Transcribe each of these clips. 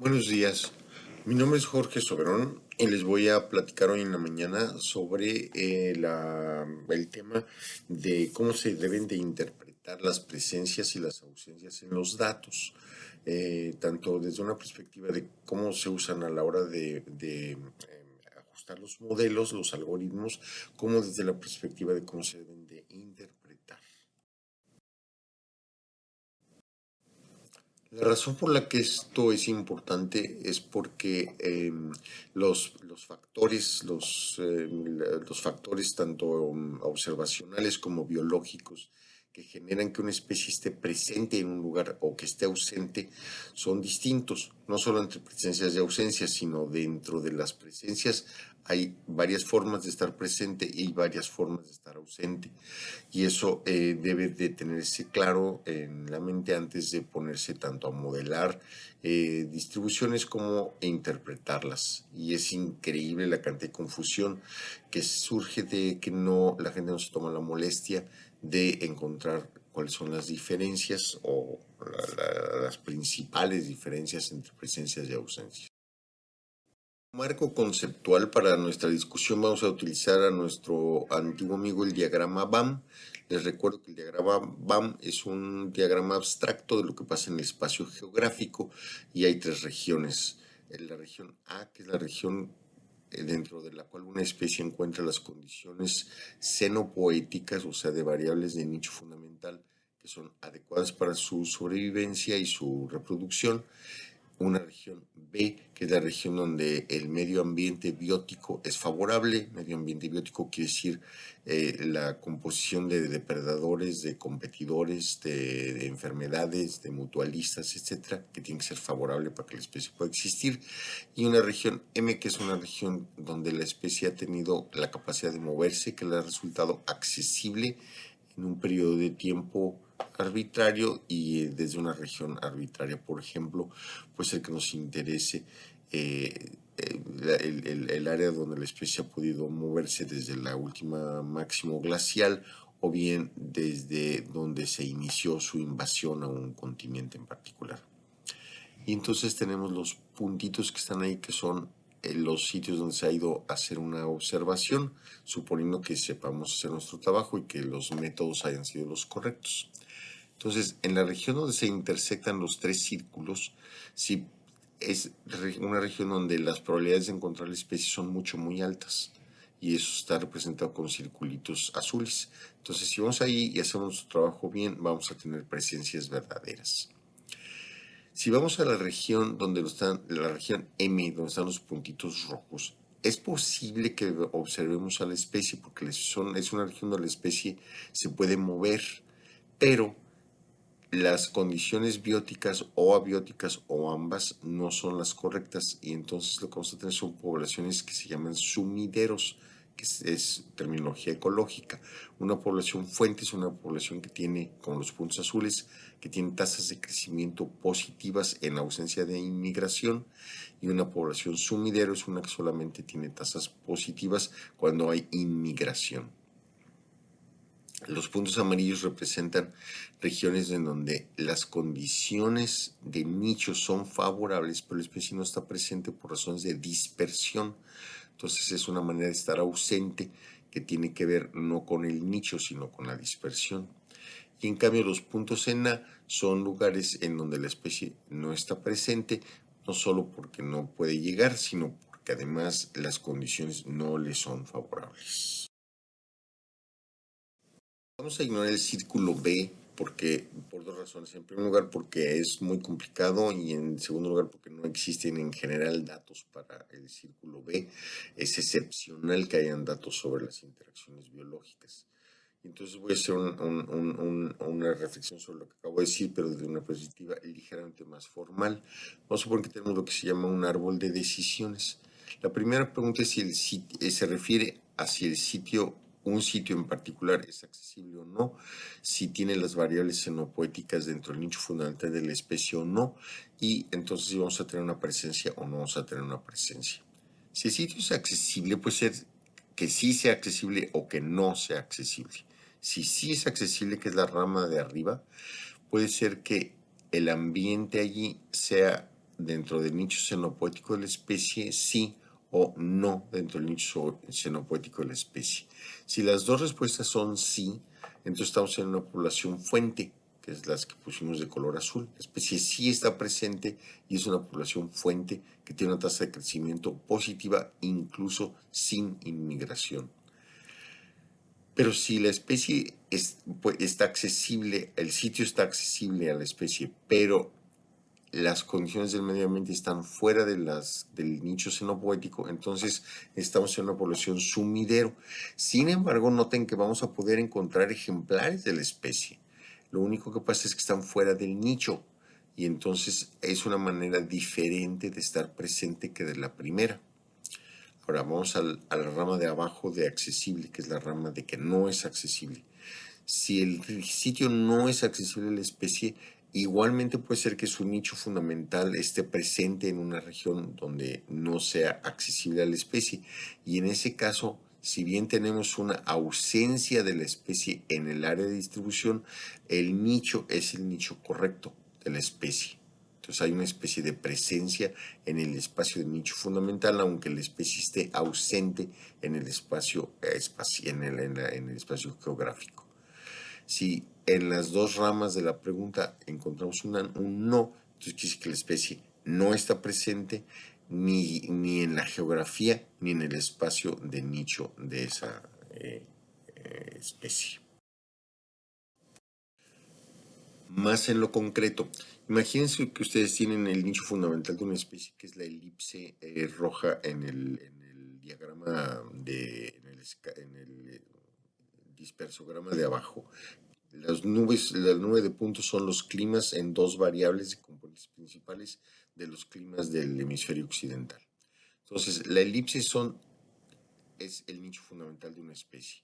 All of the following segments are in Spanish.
Buenos días, mi nombre es Jorge Soberón y les voy a platicar hoy en la mañana sobre eh, el tema de cómo se deben de interpretar las presencias y las ausencias en los datos, eh, tanto desde una perspectiva de cómo se usan a la hora de, eh, ajustar los modelos, los algoritmos, como desde la perspectiva de cómo se deben de interpretar. La razón por la que esto es importante es porque em, los, los, factores, los, em, los factores tanto observacionales como biológicos que generan que una especie esté presente en un lugar o que esté ausente son distintos, no solo entre presencias y ausencias, sino dentro de las presencias hay varias formas de estar presente y varias formas de estar ausente. Y eso eh, debe de tenerse claro en la mente antes de ponerse tanto a modelar eh, distribuciones como a interpretarlas. Y es increíble la cantidad de confusión que surge de que no la gente no se toma la molestia de encontrar cuáles son las diferencias o las principales diferencias entre presencias y ausencias marco conceptual para nuestra discusión vamos a utilizar a nuestro antiguo amigo el diagrama BAM. Les recuerdo que el diagrama BAM es un diagrama abstracto de lo que pasa en el espacio geográfico y hay tres regiones. La región A, que es la región dentro de la cual una especie encuentra las condiciones xenopoéticas, o sea, de variables de nicho fundamental que son adecuadas para su sobrevivencia y su reproducción una región B, que es la región donde el medio ambiente biótico es favorable. Medio ambiente biótico quiere decir eh, la composición de depredadores, de competidores, de, enfermedades, de mutualistas, etcétera, que tiene que ser favorable para que la especie pueda existir. Y una región M, que es una región donde la especie ha tenido la capacidad de moverse, que le ha resultado accesible en un periodo de tiempo arbitrario y eh, desde una región arbitraria, por ejemplo, puede ser que nos interese eh, el, área donde la especie ha podido moverse desde la última máximo glacial o bien desde donde se inició su invasión a un continente en particular. Y entonces tenemos los puntitos que están ahí que son los sitios donde se ha ido a hacer una observación, suponiendo que sepamos hacer nuestro trabajo y que los métodos hayan sido los correctos. Entonces, en la región donde se intersectan los tres círculos, si es una región donde las probabilidades de encontrar la especie son mucho, muy altas. Y eso está representado con circulitos azules. Entonces, si vamos ahí y hacemos nuestro trabajo bien, vamos a tener presencias verdaderas. Si vamos a la región donde están, la región M, donde están los puntitos rojos, es posible que observemos a la especie porque son, es una región donde la especie se puede mover, pero las condiciones bióticas o abióticas o ambas no son las correctas y entonces lo que vamos a tener son poblaciones que se llaman sumideros que es, terminología ecológica. Una población fuente es una población que tiene, como los puntos azules, que tiene tasas de crecimiento positivas en ausencia de inmigración y una población sumidero es una que solamente tiene tasas positivas cuando hay inmigración. Los puntos amarillos representan regiones en donde las condiciones de nicho son favorables, pero la especie no está presente por razones de dispersión. Entonces es una manera de estar ausente que tiene que ver no con el nicho, sino con la dispersión. Y en cambio los puntos en A son lugares en donde la especie no está presente, no solo porque no puede llegar, sino porque además las condiciones no le son favorables. Vamos a ignorar el círculo B porque por dos razones. En primer lugar, porque es muy complicado y en segundo lugar, porque no existen en general datos para el círculo B. Es excepcional que hayan datos sobre las interacciones biológicas. Entonces voy a hacer una reflexión sobre lo que acabo de decir, pero desde una perspectiva ligeramente más formal. Vamos a suponer que tenemos lo que se llama un árbol de decisiones. La primera pregunta es si el sitio, se refiere hacia el sitio un sitio en particular es accesible o no, si tiene las variables xenopoéticas dentro del nicho fundamental de la especie o no, y entonces si vamos a tener una presencia o no vamos a tener una presencia. Si el sitio es accesible, puede ser que sí sea accesible o que no sea accesible. Si sí es accesible, que es la rama de arriba, puede ser que el ambiente allí sea dentro del nicho xenopoético de la especie, sí o no dentro del nicho xenopoético de la especie. Si las dos respuestas son sí, entonces estamos en una población fuente, que es las que pusimos de color azul. La especie sí está presente y es una población fuente que tiene una tasa de crecimiento positiva incluso sin inmigración. Pero si la especie pues, está accesible, el sitio está accesible a la especie, pero las condiciones del medio ambiente están fuera de las, del nicho xenopoético, entonces estamos en una población sumidero. Sin embargo, noten que vamos a poder encontrar ejemplares de la especie. Lo único que pasa es que están fuera del nicho y entonces es una manera diferente de estar presente que de la primera. Ahora vamos a la rama de abajo de accesible, que es la rama de que no es accesible. Si el sitio no es accesible a la especie, Igualmente puede ser que su nicho fundamental esté presente en una región donde no sea accesible a la especie y en ese caso, si bien tenemos una ausencia de la especie en el área de distribución, el nicho es el nicho correcto de la especie. Entonces hay una especie de presencia en el espacio de nicho fundamental, aunque la especie esté ausente en el espacio, eh, en el espacio geográfico. Si en las dos ramas de la pregunta encontramos un no, entonces quiere decir que la especie no está presente ni, ni en la geografía ni en el espacio de nicho de esa eh, eh, especie. Más en lo concreto, imagínense que ustedes tienen el nicho fundamental de una especie que es la elipse eh, roja en el, diagrama de, en el dispersograma de abajo. Las nubes, la nube de puntos son los climas en dos variables de componentes principales de los climas del hemisferio occidental. Entonces, la elipse son, es el nicho fundamental de una especie.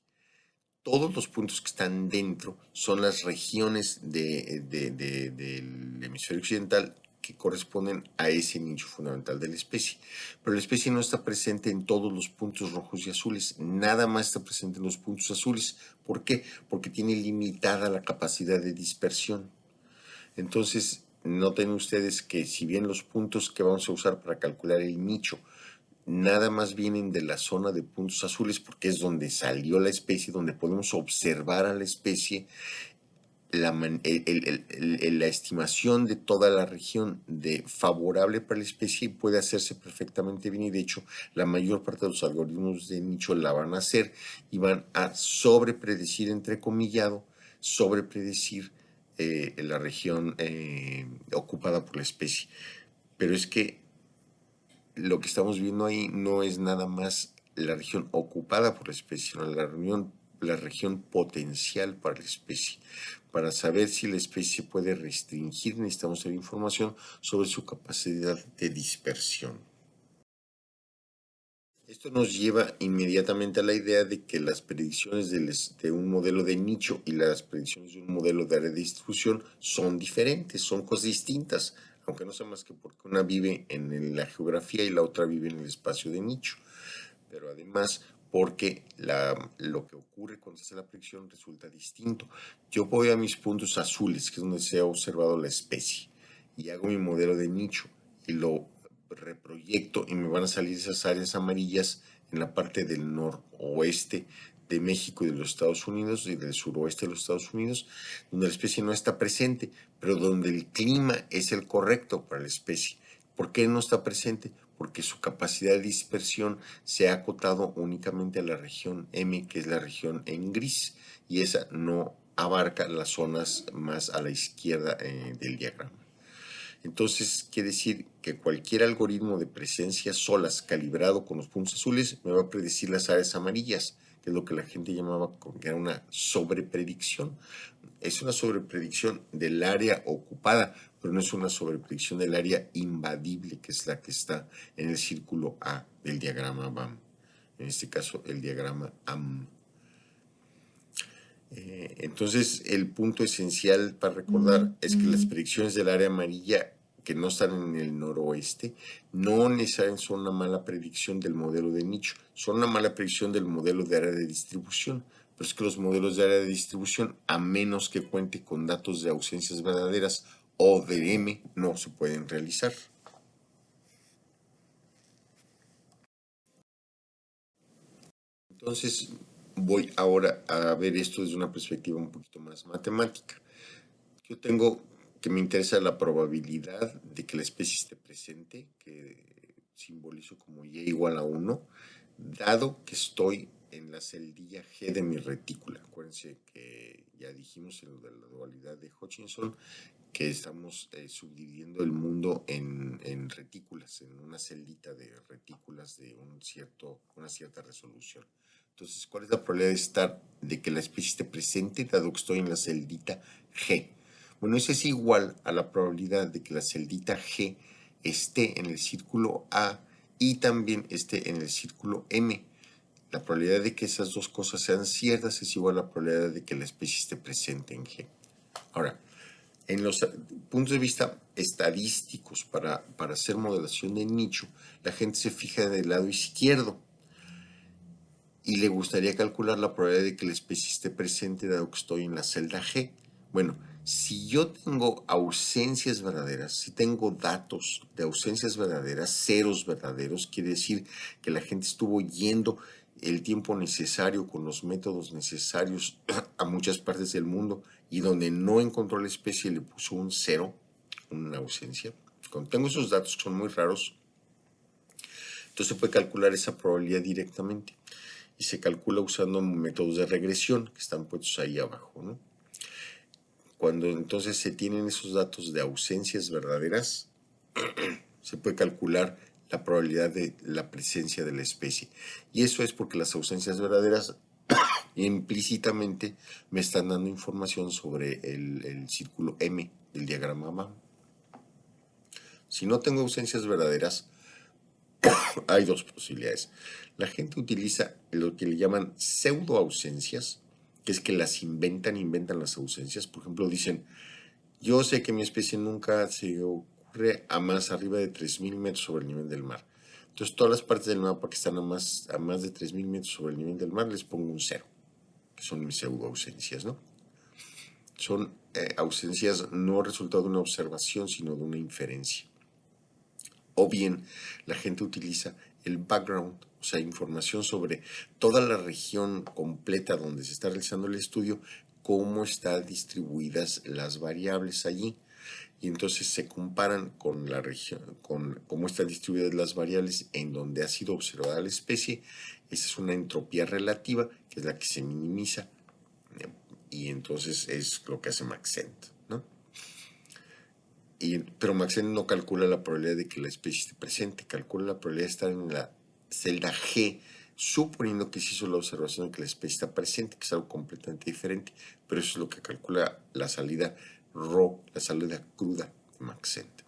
Todos los puntos que están dentro son las regiones del hemisferio occidental que corresponden a ese nicho fundamental de la especie. Pero la especie no está presente en todos los puntos rojos y azules, nada más está presente en los puntos azules. ¿Por qué? Porque tiene limitada la capacidad de dispersión. Entonces, noten ustedes que si bien los puntos que vamos a usar para calcular el nicho nada más vienen de la zona de puntos azules porque es donde salió la especie, donde podemos observar a la especie la, estimación de toda la región de favorable para la especie puede hacerse perfectamente bien y de hecho la mayor parte de los algoritmos de nicho la van a hacer y van a sobrepredecir, entrecomillado, sobrepredecir eh, la región eh, ocupada por la especie. Pero es que lo que estamos viendo ahí no es nada más la región ocupada por la especie, sino la región la región potencial para la especie. Para saber si la especie puede restringir, necesitamos saber información sobre su capacidad de dispersión. Esto nos lleva inmediatamente a la idea de que las predicciones de un modelo de nicho y las predicciones de un modelo de área de distribución son diferentes, son cosas distintas, aunque no sea más que porque una vive en la geografía y la otra vive en el espacio de nicho. Pero además, porque lo que ocurre cuando se hace la predicción resulta distinto. Yo voy a mis puntos azules, que es donde se ha observado la especie, y hago mi modelo de nicho y lo reproyecto y me van a salir esas áreas amarillas en la parte del noroeste de México y de los Estados Unidos y del suroeste de los Estados Unidos, donde la especie no está presente, pero donde el clima es el correcto para la especie. ¿Por qué no está presente? Porque su capacidad de dispersión se ha acotado únicamente a la región M, que es la región en gris, y esa no abarca las zonas más a la izquierda eh, del diagrama. Entonces, quiere decir que cualquier algoritmo de presencia solas calibrado con los puntos azules me va a predecir las áreas amarillas, que es lo que la gente llamaba que era una sobrepredicción. Es una sobrepredicción del área ocupada, pero no es una sobrepredicción del área invadible, que es la que está en el círculo A del diagrama BAM. En este caso, el diagrama AM. Eh, entonces, el punto esencial para recordar es que las predicciones del área amarilla que no están en el noroeste, no necesariamente son una mala predicción del modelo de nicho, son una mala predicción del modelo de área de distribución. Pero es que los modelos de área de distribución, a menos que cuente con datos de ausencias verdaderas o de M no se pueden realizar. Entonces voy ahora a ver esto desde una perspectiva un poquito más matemática. Yo tengo que me interesa la probabilidad de que la especie esté presente, que simbolizo como Y igual a 1, dado que estoy en la celdilla G de mi retícula. Acuérdense que ya dijimos en la dualidad de Hutchinson que estamos eh, subdividiendo el mundo en, retículas, en una celdita de retículas de un cierto, una cierta resolución. Entonces, ¿cuál es la probabilidad de estar, de que la especie esté presente, dado que estoy en la celdita G? Bueno, eso es igual a la probabilidad de que la celdita G esté en el círculo A y también esté en el círculo M. La probabilidad de que esas dos cosas sean ciertas es igual a la probabilidad de que la especie esté presente en G. Ahora, en los puntos de vista estadísticos para, para hacer modelación de nicho, la gente se fija del lado izquierdo y le gustaría calcular la probabilidad de que la especie esté presente dado que estoy en la celda G. Bueno, si yo tengo ausencias verdaderas, si tengo datos de ausencias verdaderas, ceros verdaderos, quiere decir que la gente estuvo yendo el tiempo necesario con los métodos necesarios a muchas partes del mundo y donde no encontró la especie le puso un cero, una ausencia. Cuando tengo esos datos que son muy raros, entonces se puede calcular esa probabilidad directamente y se calcula usando métodos de regresión que están puestos ahí abajo, ¿no? Cuando entonces se tienen esos datos de ausencias verdaderas, se puede calcular la probabilidad de la presencia de la especie. Y eso es porque las ausencias verdaderas implícitamente me están dando información sobre el, círculo M del diagrama MAM. Si no tengo ausencias verdaderas, hay dos posibilidades. La gente utiliza lo que le llaman pseudo ausencias, que es que las inventan, inventan las ausencias. Por ejemplo, dicen, yo sé que mi especie nunca se ocurre a más arriba de 3.000 metros sobre el nivel del mar. Entonces, todas las partes del mapa que están a más, a más de 3.000 metros sobre el nivel del mar, les pongo un cero, son mis pseudo ausencias, ¿no? Son eh, ausencias no resultado de una observación, sino de una inferencia. O bien, la gente utiliza el background, o sea, información sobre toda la región completa donde se está realizando el estudio, cómo están distribuidas las variables allí. Y entonces se comparan con la región, con cómo están distribuidas las variables en donde ha sido observada la especie. Esa es una entropía relativa, que es la que se minimiza. Y entonces es lo que hace Maxent, ¿no? Y, pero Maxent no calcula la probabilidad de que la especie esté presente, calcula la probabilidad de estar en la celda G, suponiendo que se hizo la observación de que la especie está presente, que es algo completamente diferente, pero eso es lo que calcula la salida RO, la salida cruda de Maxent.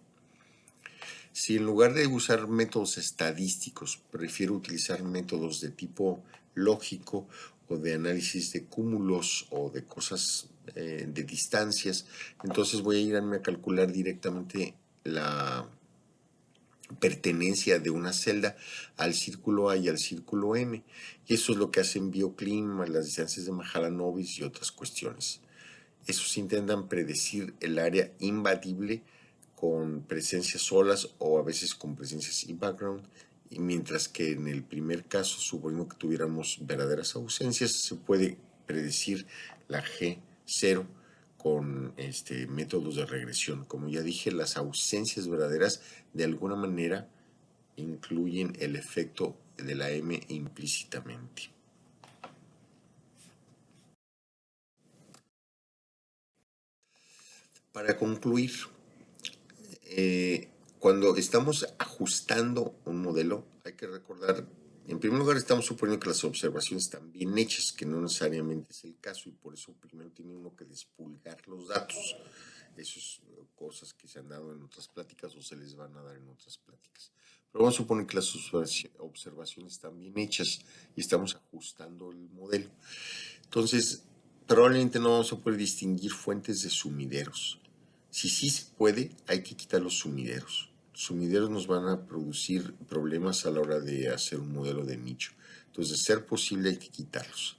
Si en lugar de usar métodos estadísticos, prefiero utilizar métodos de tipo lógico o de análisis de cúmulos o de cosas eh, de distancias, entonces voy a irme a calcular directamente la pertenencia de una celda al círculo A y al círculo M. Y eso es lo que hacen bioclima, las distancias de Mahalanobis y otras cuestiones. Esos intentan predecir el área invadible con presencias solas o a veces con presencias in background, y mientras que en el primer caso, suponiendo que tuviéramos verdaderas ausencias, se puede predecir la G0 con este, métodos de regresión. Como ya dije, las ausencias verdaderas de alguna manera incluyen el efecto de la M implícitamente. Para concluir, eh, cuando estamos ajustando un modelo, hay que recordar en primer lugar, estamos suponiendo que las observaciones están bien hechas, que no necesariamente es el caso, y por eso primero tiene uno que despulgar los datos. Esas cosas que se han dado en otras pláticas o se les van a dar en otras pláticas. Pero vamos a suponer que las observaciones están bien hechas y estamos ajustando el modelo. Entonces, probablemente no vamos a poder distinguir fuentes de sumideros. Si sí se puede, hay que quitar los sumideros sumideros nos van a producir problemas a la hora de hacer un modelo de nicho. Entonces, de ser posible, hay que quitarlos.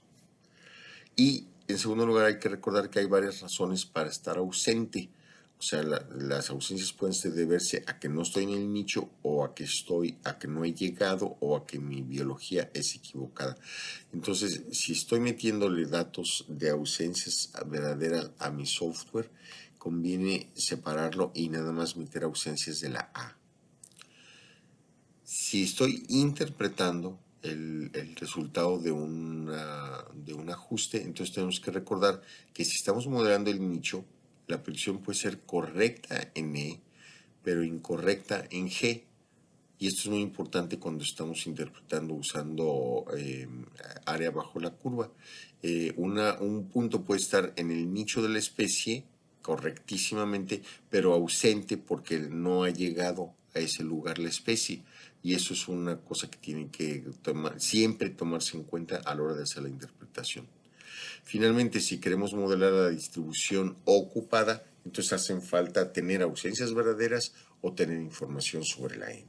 Y en segundo lugar, hay que recordar que hay varias razones para estar ausente. O sea, la, las ausencias pueden deberse a que no estoy en el nicho o a que estoy, a que no he llegado o a que mi biología es equivocada. Entonces, si estoy metiéndole datos de ausencias verdaderas a mi software, conviene separarlo y nada más meter ausencias de la A. Si estoy interpretando el, resultado de, una, de un ajuste, entonces tenemos que recordar que si estamos modelando el nicho, la predicción puede ser correcta en E, pero incorrecta en G. Y esto es muy importante cuando estamos interpretando usando em, área bajo la curva. Eh, un punto puede estar en el nicho de la especie correctísimamente, pero ausente porque no ha llegado a ese lugar la especie. Y eso es una cosa que tiene que siempre tomarse en cuenta a la hora de hacer la interpretación. Finalmente, si queremos modelar la distribución ocupada, entonces hacen falta tener ausencias verdaderas o tener información sobre la M.